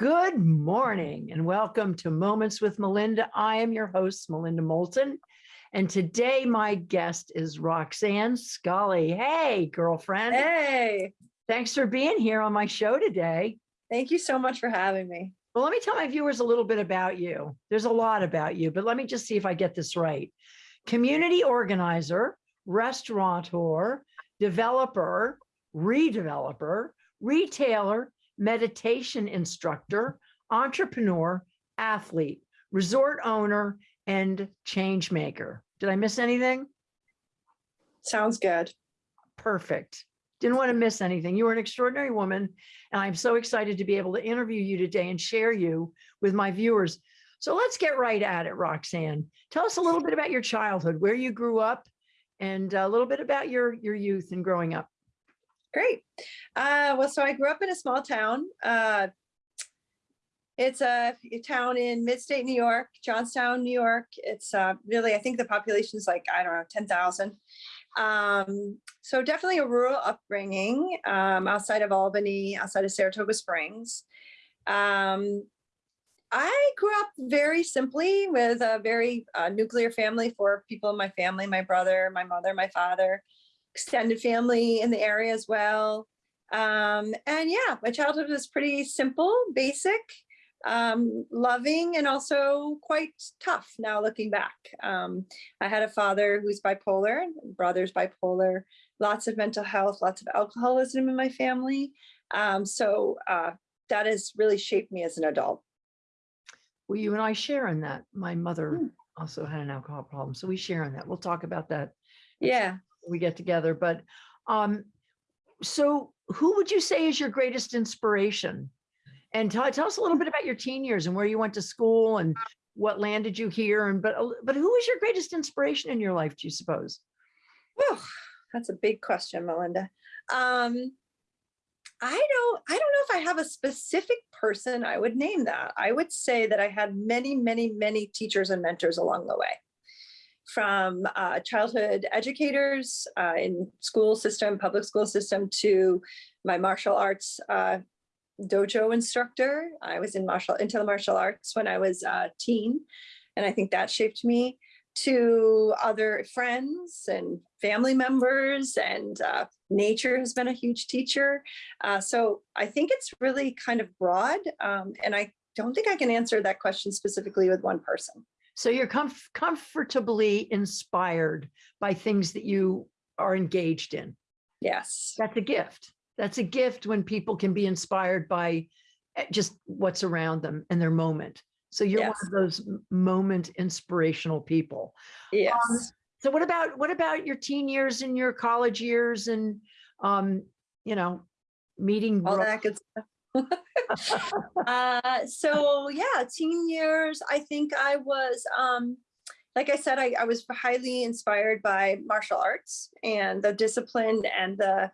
Good morning and welcome to Moments with Melinda. I am your host, Melinda Moulton. And today my guest is Roxanne Scully. Hey, girlfriend. Hey, Thanks for being here on my show today. thank you so much for having me. Well, let me tell my viewers a little bit about you. There's a lot about you, but let me just see if I get this right. Community organizer, restaurateur, developer, redeveloper, retailer, meditation instructor, entrepreneur, athlete, resort owner, and change maker. Did I miss anything? Sounds good. Perfect. Didn't want to miss anything. You are an extraordinary woman, and I'm so excited to be able to interview you today and share you with my viewers. So let's get right at it, Roxanne. Tell us a little bit about your childhood, where you grew up, and a little bit about your, your youth and growing up. Great. Uh, well, so I grew up in a small town. Uh, it's a, a town in mid-state New York, Johnstown, New York. It's uh, really, I think the population is like, I don't know, 10,000. Um, so definitely a rural upbringing um, outside of Albany, outside of Saratoga Springs. Um, I grew up very simply with a very uh, nuclear family, four people in my family, my brother, my mother, my father, extended family in the area as well. Um, and yeah, my childhood was pretty simple, basic, um, loving, and also quite tough now looking back. Um, I had a father who's bipolar, brother's bipolar, lots of mental health, lots of alcoholism in my family. Um, so uh, that has really shaped me as an adult. Well, you and I share in that. My mother Hmm. also had an alcohol problem, so we share in that. We'll talk about that Yeah. We get together. But um, so who would you say is your greatest inspiration? And tell, tell us a little bit about your teen years and where you went to school and what landed you here. And but but who is your greatest inspiration in your life? Do you suppose? Whew, that's a big question, Melinda. Um, I don't, I don't know if I have a specific person I would name that. I would say that I had many, many, many teachers and mentors along the way. From uh, childhood educators uh, in school system, public school system, to my martial arts uh, dojo instructor. I was in martial into the martial arts when I was a teen, and I think that shaped me to other friends and family members and uh, nature has been a huge teacher. Uh, so I think it's really kind of broad um, and I don't think I can answer that question specifically with one person. So you're comf- comfortably inspired by things that you are engaged in. Yes. That's a gift. That's a gift when people can be inspired by eh, just what's around them and their moment. So you're one of those moment inspirational people. Yes. So what about what about your teen years and your college years and um, you know, meeting All that good stuff. uh, so yeah, teen years, I think I was, um, like I said, I, I was highly inspired by martial arts and the discipline and the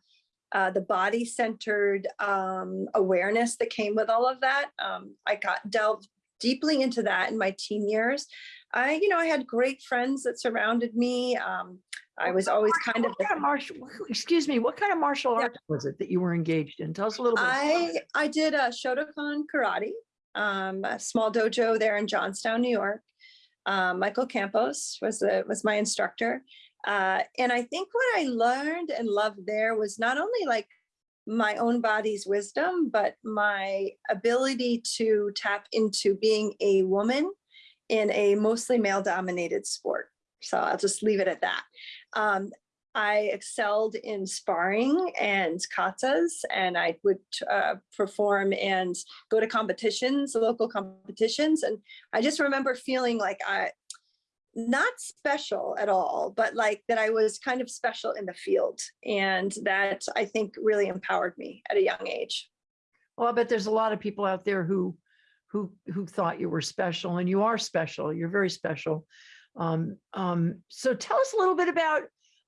uh, the body centered um, awareness that came with all of that. Um, I got delved deeply into that in my teen years. I, you know, I had great friends that surrounded me. Um, I was always kind of, kind of martial excuse me, what kind of martial Yeah. arts was it that you were engaged in? Tell us a little bit. I, I did a Shotokan karate, um, a small dojo there in Johnstown, New York. Um, Michael Campos was the, was my instructor. Uh, and I think what I learned and loved there was not only like my own body's wisdom, but my ability to tap into being a woman in a mostly male dominated sport. So I'll just leave it at that. Um, I excelled in sparring and katas, and I would uh, perform and go to competitions, local competitions. And I just remember feeling like I, not special at all, but like that I was kind of special in the field. And that I think really empowered me at a young age. Well, I bet there's a lot of people out there who who who thought you were special and you are special. You're very special. Um, um, so tell us a little bit about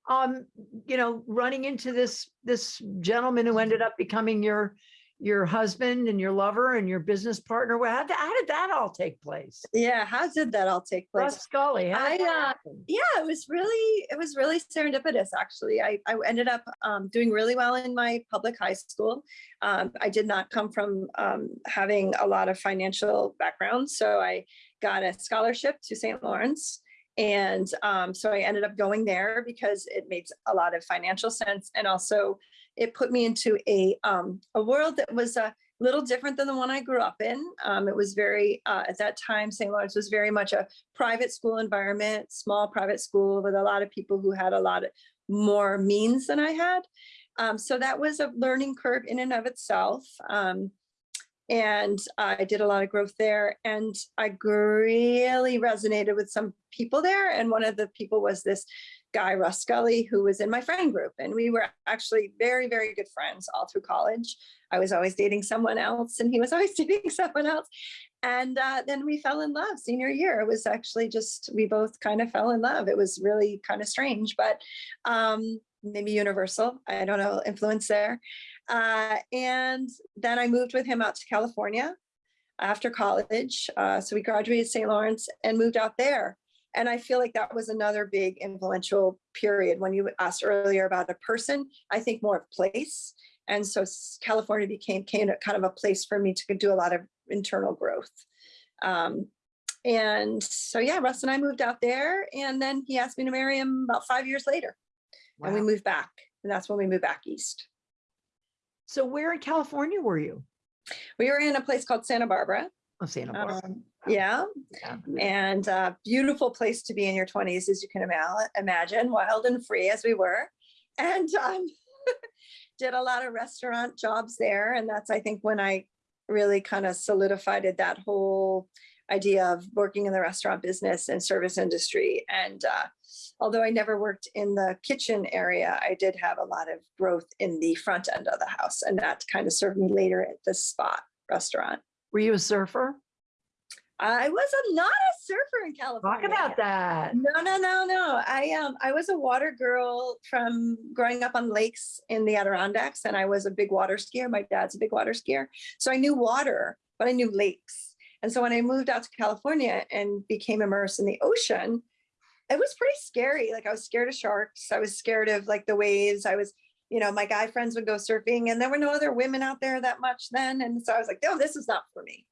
um, you know, running into this this gentleman who ended up becoming your your husband and your lover and your business partner. Well, how, did- how did that all take place? Yeah, how did that all take place? Russ Scully. I, uh, yeah, it was really, it was really serendipitous, actually. I, I ended up um, doing really well in my public high school. Um, I did not come from um, having a lot of financial background, so I got a scholarship to St. Lawrence. And um, so I ended up going there because it makes a lot of financial sense. And also it put me into a, um, a world that was a little different than the one I grew up in. Um, it was very, uh, at that time, St. Lawrence was very much a private school environment, small private school with a lot of people who had a lot of more means than I had. Um, so that was a learning curve in and of itself. Um, and I did a lot of growth there and I really resonated with some people there. And one of the people was this guy, Russ Scully, who was in my friend group. And we were actually very, very good friends all through college. I was always dating someone else and he was always dating someone else. And uh, then we fell in love senior year. It was actually just, we both kind of fell in love. It was really kind of strange, but um, maybe universal. I don't know, influence there. Uh, and then I moved with him out to California after college. Uh, so we graduated St. Lawrence and moved out there. And I feel like that was another big influential period. When you asked earlier about a person, I think more of place. And so California became kind of, kind of a place for me to do a lot of internal growth. Um, and so, yeah, Russ and I moved out there and then he asked me to marry him about five years later and we moved back. And that's when we moved back east. So where in California were you? We were in a place called Santa Barbara. Oh, Santa Barbara. Um, yeah, Yeah. and uh, beautiful place to be in your 20s, as you can ima- imagine, wild and free as we were. And um, did a lot of restaurant jobs there. And that's, I think, when I really kind of solidified that whole idea of working in the restaurant business and service industry. And uh, although I never worked in the kitchen area, I did have a lot of growth in the front end of the house. And that kind of served me later at the spot restaurant. Were you a surfer? I was a, not a surfer in California. Talk about that. No, no, no, no. I um I was a water girl from growing up on lakes in the Adirondacks, and I was a big water skier. My dad's a big water skier, so I knew water, but I knew lakes. And so when I moved out to California and became immersed in the ocean, it was pretty scary. Like I was scared of sharks. I was scared of like the waves. I was, you know, my guy friends would go surfing, and there were no other women out there that much then. And so I was like, no, this is not for me.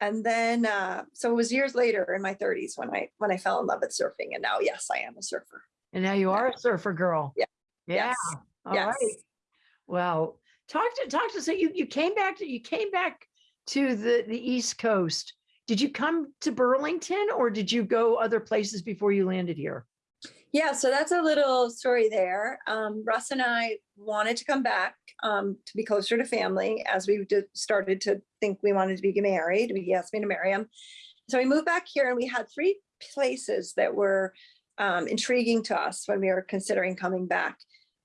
And then, uh, so it was years later in my 30s when I when I fell in love with surfing, and now, yes, I am a surfer. And now you are a surfer girl. Yeah. Yeah. Yes. All yes. right. Well, talk to talk to so you you came back to you came back to the the East Coast. Did you come to Burlington or did you go other places before you landed here? Yeah, so that's a little story there. Um, Russ and I wanted to come back um, to be closer to family as we started to think we wanted to be married. He asked me to marry him. So we moved back here and we had three places that were um, intriguing to us when we were considering coming back.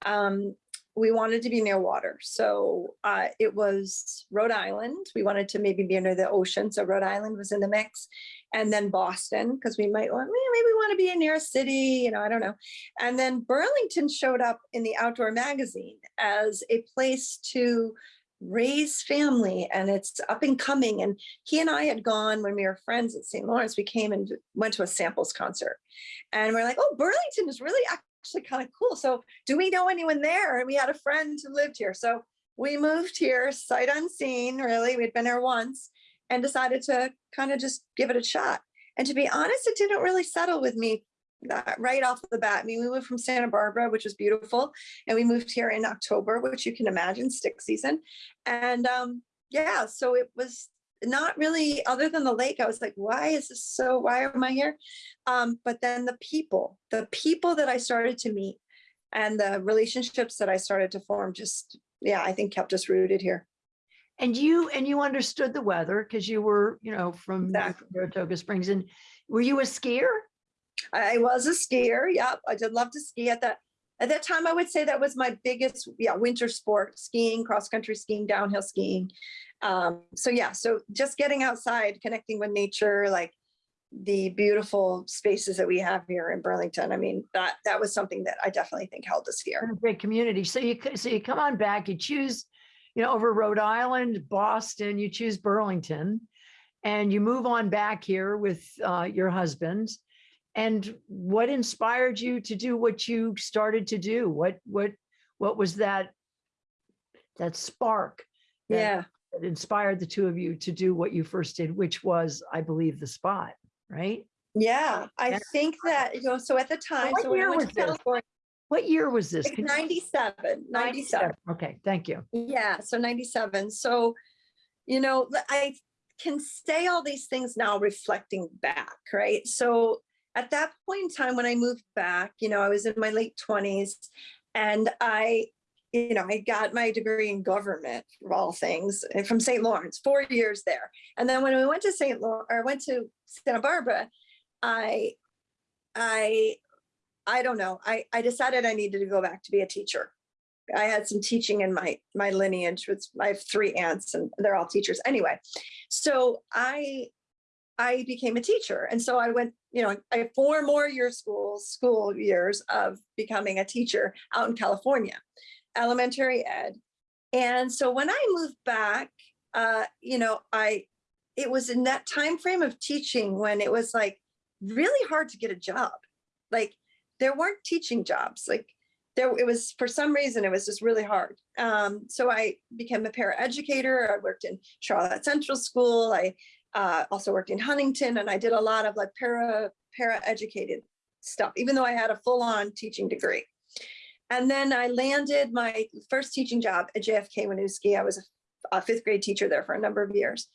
Um, we wanted to be near water. So uh, it was Rhode Island. We wanted to maybe be near the ocean. So Rhode Island was in the mix. And then Boston, because we might want, "Eh, maybe we want to be near a city, you know, I don't know. And then Burlington showed up in the outdoor magazine as a place to raise family and it's up and coming. And he and I had gone when we were friends at St. Lawrence, we came and went to a samples concert. And we're like, oh, Burlington is really actually kind of cool. So do we know anyone there? And we had a friend who lived here. So we moved here sight unseen, really. We'd been there once and decided to kind of just give it a shot. And to be honest, it didn't really settle with me right off the bat. I mean, we moved from Santa Barbara, which was beautiful, and we moved here in October, which you can imagine, stick season. And um, yeah, so it was not really, other than the lake, I was like, why is this so, why am I here? Um, but then the people, the people that I started to meet and the relationships that I started to form just, yeah, I think kept us rooted here. And you and you understood the weather because you were, you know, from Exactly. Saratoga Springs. And were you a skier? I was a skier. Yep. I did love to ski at that. At that time, I would say that was my biggest, yeah, winter sport, skiing, cross country skiing, downhill skiing. Um, so yeah, so just getting outside, connecting with nature, like the beautiful spaces that we have here in Burlington. I mean, that that was something that I definitely think held us here. a great community. So you, so you come on back, you choose, you know, over Rhode Island, Boston, you choose Burlington. And you move on back here with uh, your husband. And what inspired you to do what you started to do? What, what, what was that? That spark that- Yeah. Inspired the two of you to do what you first did, which was, I believe, the spot, right? Yeah, I think that, you know, so at the time, what so year was this? What year was this? like Can you- 97, 97. Okay, thank you. Yeah, so 97. So, you know, I can say all these things now reflecting back, right? So at that point in time when I moved back, you know, I was in my late 20s and I, you know, I got my degree in government of all things eh, from St. Lawrence, four years there. And then when we went to St. Lawrence, or went to Santa Barbara, I, I, I don't know, I, I decided I needed to go back to be a teacher. I had some teaching in my my lineage. With I have three aunts and they're all teachers anyway. So I I became a teacher, and so I went. You know, I four more year school school years of becoming a teacher out in California, elementary ed. And so when I moved back, uh, you know, I it was in that time frame of teaching when it was like really hard to get a job. Like there weren't teaching jobs. Like there it was for some reason it was just really hard um, so i became a paraeducator i worked in charlotte central school i uh, also worked in huntington and i did a lot of like para para educated stuff even though i had a full-on teaching degree and then i landed my first teaching job at jfk winooski. I was a, a fifth grade teacher there for a number of years.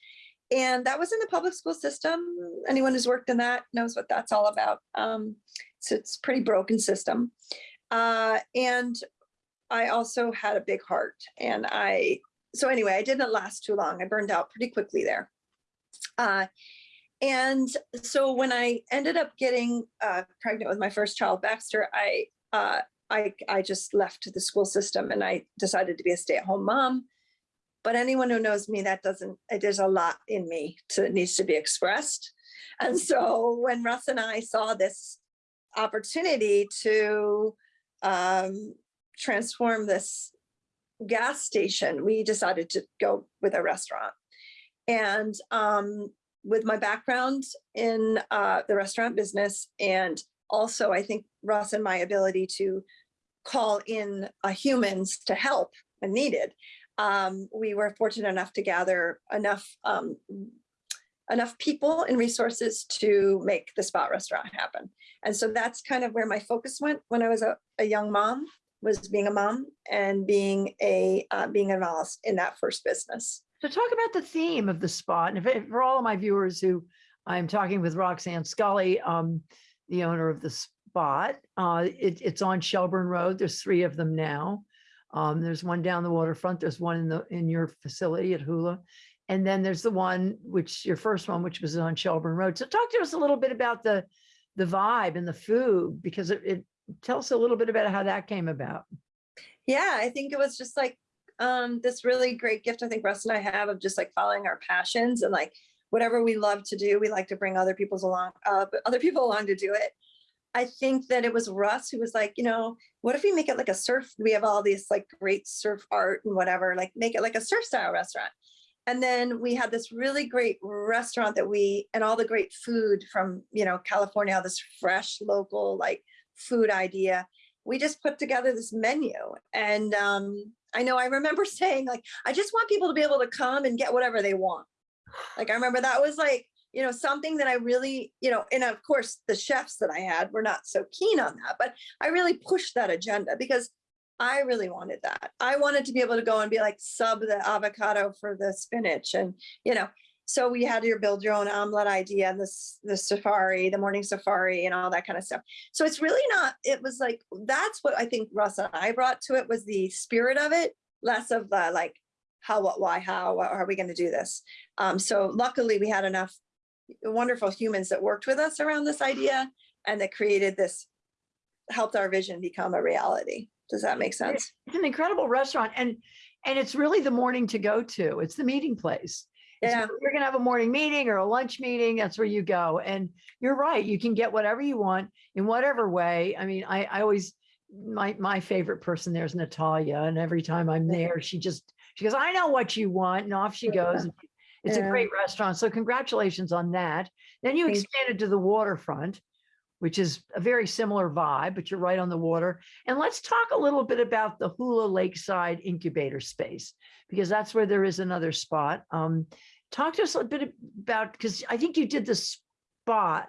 And that was in the public school system. Anyone who's worked in that knows what that's all about. Um, so it's a pretty broken system. Uh, and I also had a big heart. And I, so anyway, I didn't last too long. I burned out pretty quickly there. Uh, and so when I ended up getting uh, pregnant with my first child, Baxter, I, uh, I, I just left the school system and I decided to be a stay-at-home mom. But anyone who knows me, that doesn't, there's a lot in me to, needs to be expressed. And so when Russ and I saw this opportunity to um, transform this gas station, we decided to go with a restaurant. And um, with my background in uh, the restaurant business, and also I think Russ and my ability to call in uh, humans to help when needed, um, we were fortunate enough to gather enough um, enough people and resources to make the spot restaurant happen. And so that's kind of where my focus went when I was a, a young mom, was being a mom and being a uh, being involved in that first business. So talk about the theme of the spot. And if, for all of my viewers who I'm talking with Roxanne Scully, um, the owner of the spot, uh, it, it's on Shelburne Road. There's three of them now. Um, there's one down the waterfront. There's one in the in your facility at Hula. And then there's the one, which your first one, which was on Shelburne Road. So talk to us a little bit about the the vibe and the food, because it, it tell us a little bit about how that came about. Yeah, I think it was just like um, this really great gift I think Russ and I have of just like following our passions and like whatever we love to do, we like to bring other people's along, uh, other people along to do it. I think that it was Russ who was like, you know, what if we make it like a surf? We have all these like great surf art and whatever, like make it like a surf style restaurant. And then we had this really great restaurant that we, and all the great food from, you know, California, all this fresh local like food idea. We just put together this menu. And um, I know I remember saying like, I just want people to be able to come and get whatever they want. Like I remember that was like, you know, something that I really, you know, and of course the chefs that I had were not so keen on that, but I really pushed that agenda because I really wanted that. I wanted to be able to go and be like sub the avocado for the spinach and, you know, so we had your build your own omelet idea, this the safari, the morning safari and all that kind of stuff. So it's really not, it was like, that's what I think Russ and I brought to it was the spirit of it, less of the like, how, what, why, how, how are we going to do this? Um, so luckily we had enough wonderful humans that worked with us around this idea and that created this, helped our vision become a reality. Does that make sense? It's an incredible restaurant and and it's really the morning to go to. It's the meeting place. It's Yeah. You're gonna have a morning meeting or a lunch meeting. That's where you go. And you're right. You can get whatever you want in whatever way. I mean, I I always my my favorite person there is Natalia, and every time I'm there, she just She goes, I know what you want. And off she goes. It's a great restaurant. So congratulations on that. Then you Thank you. expanded to the waterfront, which is a very similar vibe, but you're right on the water. And let's talk a little bit about the Hula Lakeside Incubator Space, because that's where there is another spot. Um, talk to us a bit about, because I think you did the spot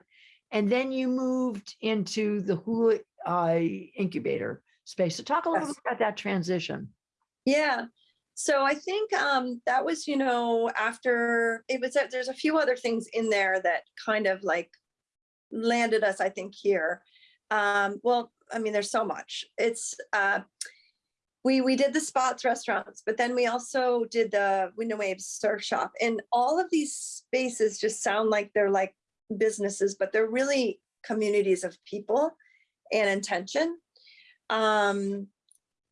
and then you moved into the Hula uh, Incubator Space. So talk a little Yes. bit about that transition. Yeah. So I think um, that was, you know, after it was, there's a few other things in there that kind of like landed us, I think, here. Um, well, I mean, there's so much. It's, uh, we, we did the spots restaurants, but then we also did the Wind and Waves Surf Shop. And all of these spaces just sound like they're like businesses, but they're really communities of people and intention. Um,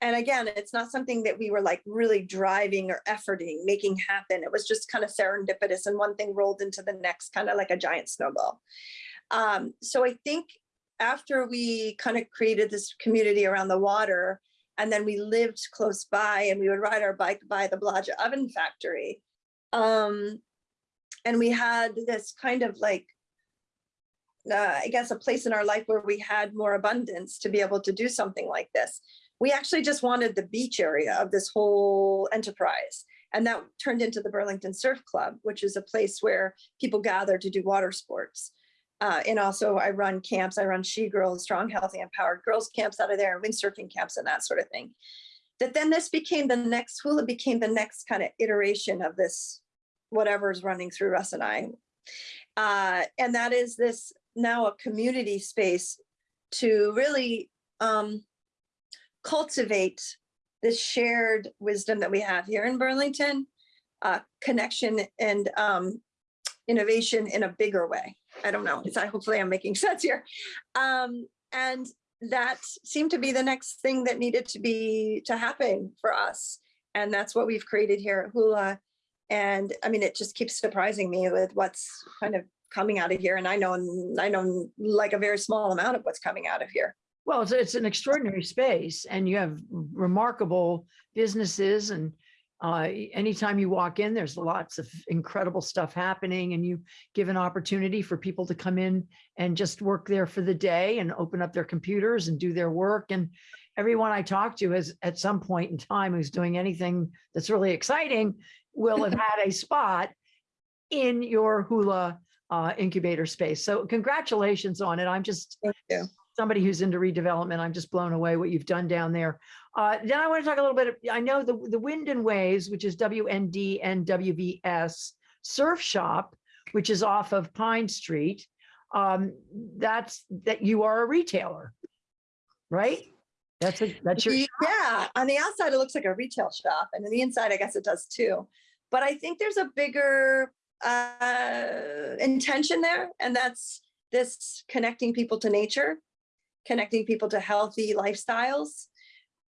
and again, it's not something that we were like really driving or efforting, making happen. It was just kind of serendipitous and one thing rolled into the next, kind of like a giant snowball. Um, so I think after we kind of created this community around the water, and then we lived close by and we would ride our bike by the Blodgett Oven Factory. Um, and we had this kind of like, uh, I guess, a place in our life where we had more abundance to be able to do something like this we actually just wanted the beach area of this whole enterprise. And that turned into the Burlington Surf Club, which is a place where people gather to do water sports. Uh, and also I run camps, I run She Girls, Strong, Healthy, Empowered Girls camps out of there, and windsurfing camps and that sort of thing. That then this became the next, hula became the next kind of iteration of this, whatever's running through Russ and I. Uh, and that is this now a community space to really um, cultivate this shared wisdom that we have here in Burlington, uh, connection and um, innovation in a bigger way. I don't know. It's I hopefully I'm making sense here. Um, and that seemed to be the next thing that needed to be to happen for us. And that's what we've created here at Hula. And I mean, it just keeps surprising me with what's kind of coming out of here. And I know, I know like a very small amount of what's coming out of here. Well, it's, it's an extraordinary space and you have remarkable businesses and uh, anytime you walk in, there's lots of incredible stuff happening and you give an opportunity for people to come in and just work there for the day and open up their computers and do their work. And everyone I talk to is at some point in time who's doing anything that's really exciting will have had a spot in your hula uh, incubator space. So congratulations on it. I'm just. Somebody who's into redevelopment, I'm just blown away what you've done down there. Uh, then I want to talk a little bit, I know the, the Wind and Waves, which is WND and WVS Surf Shop, which is off of Pine Street. Um, that's, that you are a retailer, right? That's a, that's your, Ye- Yeah, on the outside, it looks like a retail shop and on the inside, I guess it does too. But I think there's a bigger uh, intention there and that's this connecting people to nature, connecting people to healthy lifestyles.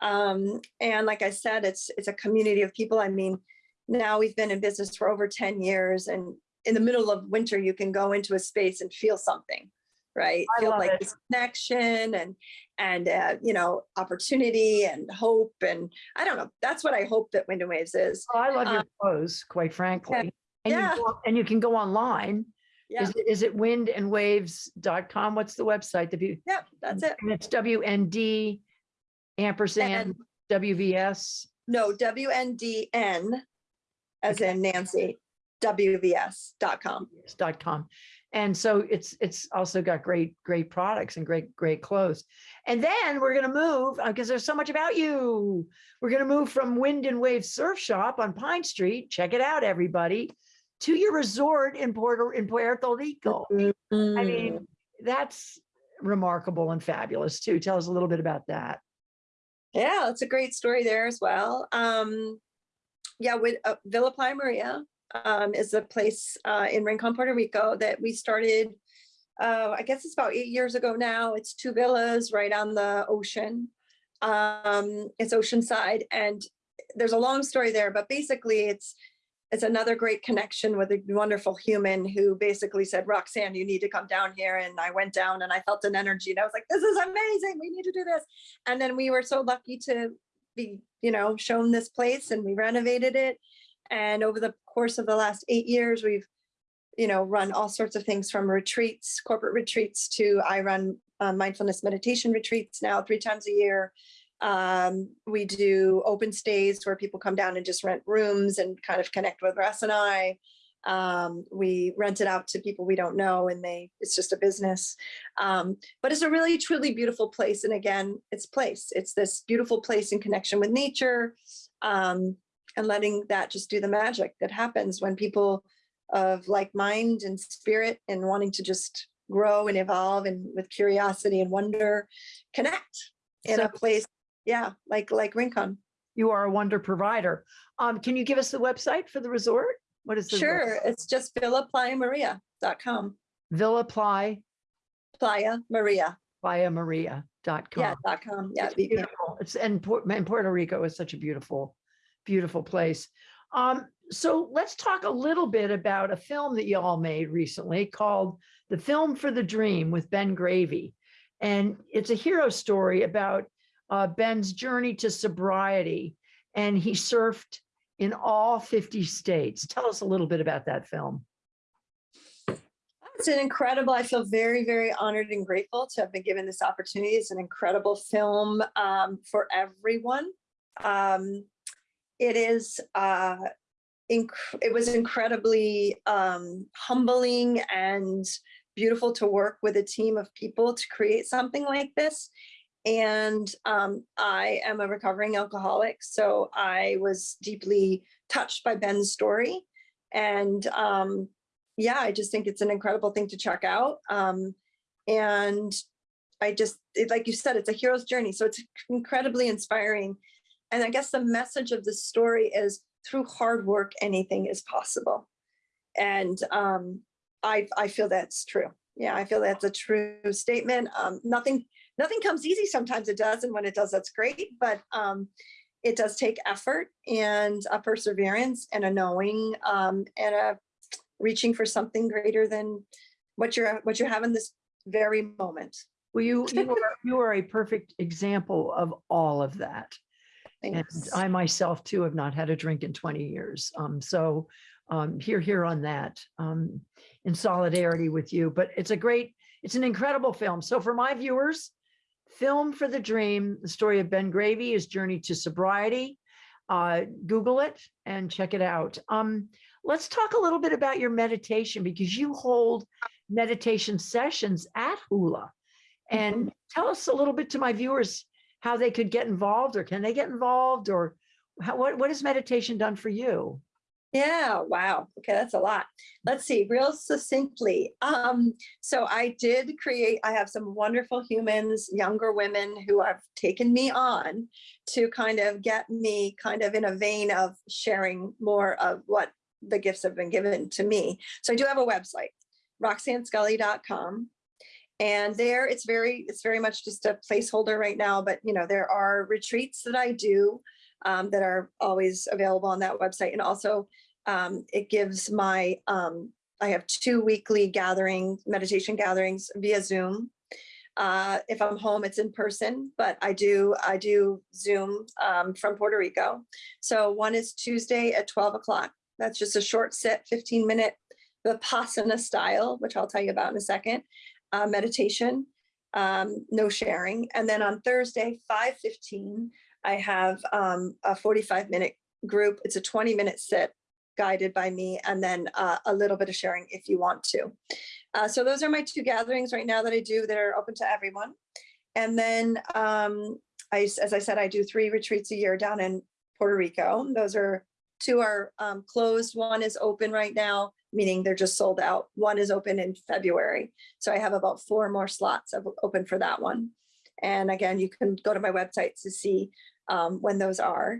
Um, and like I said, it's, it's a community of people. I mean, now we've been in business for over 10 years and in the middle of winter, you can go into a space and feel something, right? I Feel like it. this connection and and uh, you know opportunity and hope and I don't know. That's what I hope that Wind and Waves is. Oh, I love your Uh, clothes, quite frankly. And you, Yeah. go- and you can go online. Yeah, Is it, is it windandwaves.com? What's the website? The view? Yep, that's it. And it's WND ampersand WVS. No, WNDN as in Nancy, WVS.com. dot com. And so it's, it's also got great, great products and great, great clothes. And then we're going to move, uh, because there's so much about you. We're going to move from Wind and Wave Surf Shop on Pine Street. Check it out, everybody, to your resort in Puerto, in Puerto Rico. I Mm. mean, that's remarkable and fabulous too. Tell us a little bit about that. Yeah, it's a great story there as well. Um, yeah, with uh, Villa Playa Maria um, is a place uh, in Rincon, Puerto Rico that we started. Uh, I guess it's about eight years ago now. It's two villas right on the ocean. Um, it's oceanside, and there's a long story there, but basically, it's it's another great connection with a wonderful human who basically said, Roxanne, you need to come down here. And I went down and I felt an energy and I was like, this is amazing. We need to do this. And then we were so lucky to be, you know, shown this place and we renovated it. And over the course of the last eight years, we've, you know, run all sorts of things from retreats, corporate retreats to I run uh, mindfulness meditation retreats now three times a year. Um, we do open stays where people come down and just rent rooms and kind of connect with Russ and I. Um, we rent it out to people we don't know and they, it's just a business. Um, but it's a really truly beautiful place. And again, it's place. It's this beautiful place in connection with nature. Um, and letting that just do the magic that happens when people of like mind and spirit and wanting to just grow and evolve and with curiosity and wonder connect in So- a place yeah like like rincon You are a wonder provider. Um, can you give us the website for the resort? What is the? sure it's just villaplaya.maria.com Villa playa maria Playa Maria dot com. yeah dot com yeah It's beautiful. It's and and Puerto Rico is such a beautiful, beautiful place. Um, so let's talk a little bit about a film that you all made recently called The Film for the Dream with Ben Gravy. And it's a hero story about uh, Ben's journey to sobriety. And he surfed in all 50 states. Tell us a little bit about that film. It's an incredible, I feel very, very honored and grateful to have been given this opportunity. It's an incredible film um, for everyone. Um, it is, uh, it was incredibly um, humbling and beautiful to work with a team of people to create something like this. And um, I am a recovering alcoholic, so I was deeply touched by Ben's story. And um, yeah, I just think it's an incredible thing to check out. Um, and I just, it, like you said, it's a hero's journey. So it's incredibly inspiring. And I guess the message of the story is through hard work, anything is possible. And um, I, I feel that's true. Yeah, I feel that's a true statement. Um, nothing, nothing comes easy. Sometimes it does. And when it does, that's great. But um, it does take effort and a perseverance and a knowing um, and a reaching for something greater than what you're what you have in this very moment. Well, you, you are, you are a perfect example of all of that. And I myself too have not had a drink in 20 years. Um, so um, here, here on that, um, in solidarity with you. But it's a great, it's an incredible film. So for my viewers, Film for the Dream, the story of Ben Gravy, his journey to sobriety. Uh, Google it and check it out. Um, let's talk a little bit about your meditation because you hold meditation sessions at Hula. And tell us a little bit to my viewers how they could get involved or can they get involved or how, what, what has meditation done for you? Yeah, wow. Okay, that's a lot. Let's see, real succinctly. Um, so I did create, I have some wonderful humans, younger women who have taken me on to kind of get me kind of in a vein of sharing more of what the gifts have been given to me. So I do have a website, roxannescully.com. And there it's very, it's very much just a placeholder right now, but you know, there are retreats that I do um, that are always available on that website. And also um, it gives my, um, I have two weekly gatherings, meditation gatherings via Zoom. Uh, if I'm home, it's in person, but I do, I do Zoom um, from Puerto Rico. So one is Tuesday at 12 o'clock. That's just a short sit, 15 minute Vipassana style, which I'll tell you about in a second, uh, meditation, um, no sharing. And then on Thursday, 5.15, I have um, a 45 minute group. It's a 20 minute sit guided by me and then uh, a little bit of sharing if you want to. Uh, so those are my two gatherings right now that I do that are open to everyone. And then um, I, as I said, I do three retreats a year down in Puerto Rico. Those are two are um, closed. One is open right now, meaning they're just sold out. One is open in February. So I have about four more slots open for that one. And again, you can go to my website to see um, when those are.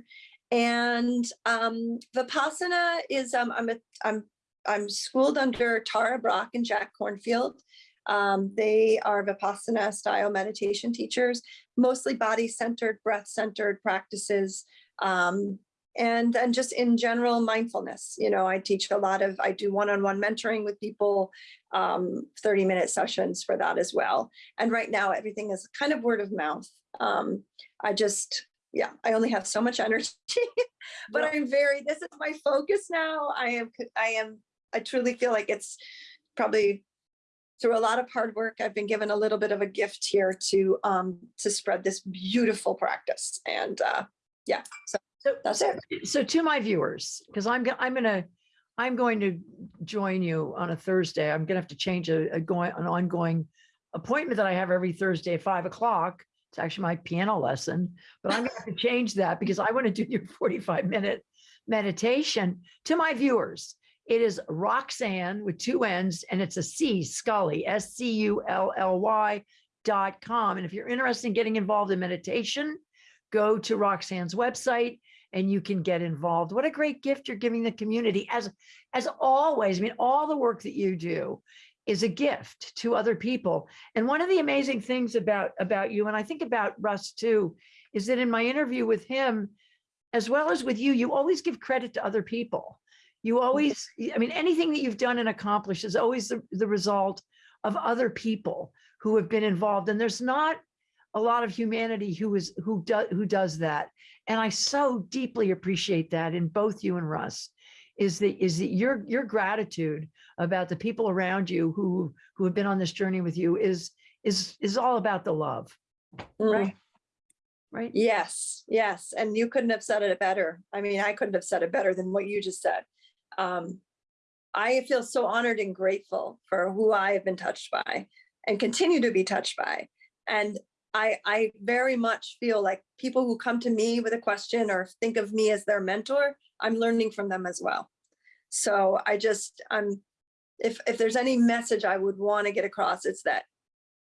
And um, Vipassana is, um, I'm, a, I'm, I'm schooled under Tara Brach and Jack Kornfield. Um, they are Vipassana style meditation teachers, mostly body centered, breath centered practices. Um, and then just in general mindfulness, you know, I teach a lot of, I do one-on-one mentoring with people, um, 30 minute sessions for that as well. And right now everything is kind of word of mouth. Um, I just yeah, I only have so much energy, but Well- I'm very, this is my focus now. I am, I am, I truly feel like it's probably through a lot of hard work, I've been given a little bit of a gift here to, um, to spread this beautiful practice. And, uh, yeah, so So, that's it. so to my viewers, because I'm, go- I'm gonna, I'm going to join you on a Thursday. I'm gonna have to change a, a going, an ongoing appointment that I have every Thursday at five o'clock. It's actually my piano lesson, but I'm have to change that because I want to do your 45 minute meditation to my viewers. It is Roxanne with two N's and it's a C Scully, S C U L L Y dot com. And if you're interested in getting involved in meditation, go to Roxanne's website and you can get involved. What a great gift you're giving the community as, as always. I mean, all the work that you do is a gift to other people. And one of the amazing things about, about you, and I think about Russ too, is that in my interview with him, as well as with you, you always give credit to other people. You always, I mean, anything that you've done and accomplished is always the, the result of other people who have been involved. And there's not a lot of humanity who is who does who does that. And I so deeply appreciate that in both you and Russ is that is that your your gratitude about the people around you who who have been on this journey with you is is is all about the love, Mm. right? Right? Yes, yes. And you couldn't have said it better. I mean, I couldn't have said it better than what you just said. Um, I feel so honored and grateful for who I have been touched by and continue to be touched by. And I, I very much feel like people who come to me with a question or think of me as their mentor, I'm learning from them as well. So I just, I'm, if, if there's any message I would want to get across, it's that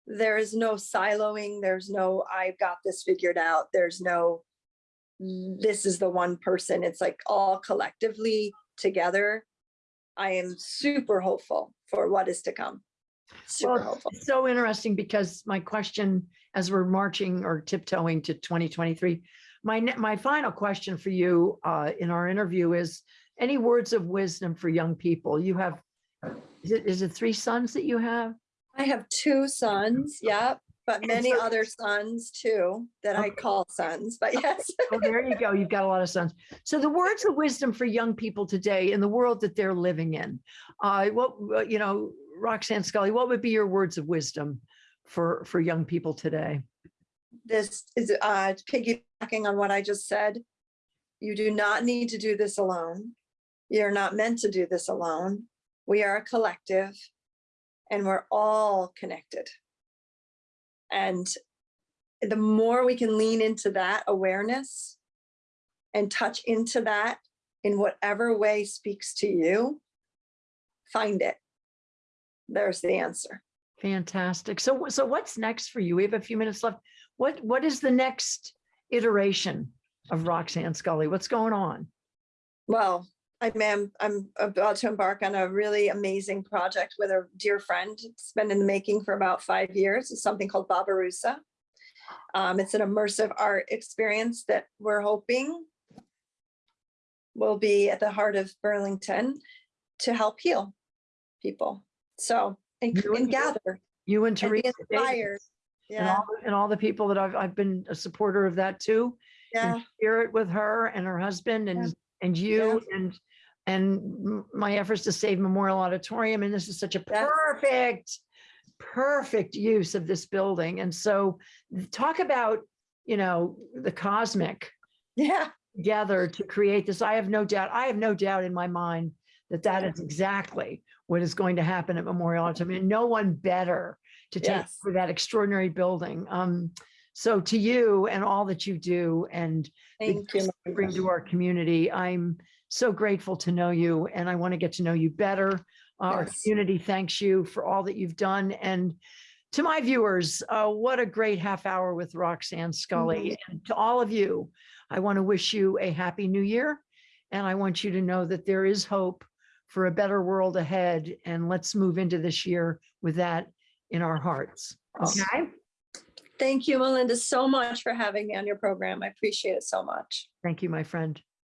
there is no siloing. There's no, I've got this figured out. There's no, this is the one person. It's like all collectively together. I am super hopeful for what is to come. Super Well, hopeful. it's so interesting because my question, as we're marching or tiptoeing to 2023, my, my final question for you uh, in our interview is any words of wisdom for young people? You have, is it, is it three sons that you have? I have two sons, yeah, but many so- other sons too, that I call sons, but yes. Oh, there you go. You've got a lot of sons. So the words of wisdom for young people today in the world that they're living in. Uh, what, uh, you know, Roxanne Scully, what would be your words of wisdom for, for young people today? This is uh piggybacking on what I just said. You do not need to do this alone. You're not meant to do this alone. We are a collective and we're all connected. And the more we can lean into that awareness and touch into that in whatever way speaks to you, find it. There's the answer. Fantastic. So, so what's next for you? We have a few minutes left. What, what is the next iteration of Roxanne Scully? What's going on? Well, I am, I'm about to embark on a really amazing project with a dear friend. It's been in the making for about five years. It's something called Babarusa. Um, it's an immersive art experience that we're hoping will be at the heart of Burlington to help heal people. So, and, and and gather You and and Teresa Davis inspired. And Yeah, all, and all the people that I've, I've been a supporter of that too. yeah, and share it with her and her husband and, and you and, and m- my efforts to save Memorial Auditorium. And this is such a Yes. perfect, perfect use of this building. And so talk about, you know, the cosmic yeah, together to create this. I have no doubt, I have no doubt in my mind that that is exactly what is going to happen at Memorial Auditorium. And no one better to take Yes. for that extraordinary building. Um, so to you and all that you do and thank you. bring to our community, I'm so grateful to know you and I want to get to know you better. Uh, Our community thanks you for all that you've done. And to my viewers, uh, what a great half hour with Roxanne Scully. And to all of you, I want to wish you a happy new year. And I want you to know that there is hope for a better world ahead. And let's move into this year with that in our hearts. Okay? Thank you, Melinda, so much for having me on your program. I appreciate it so much. Thank you, my friend.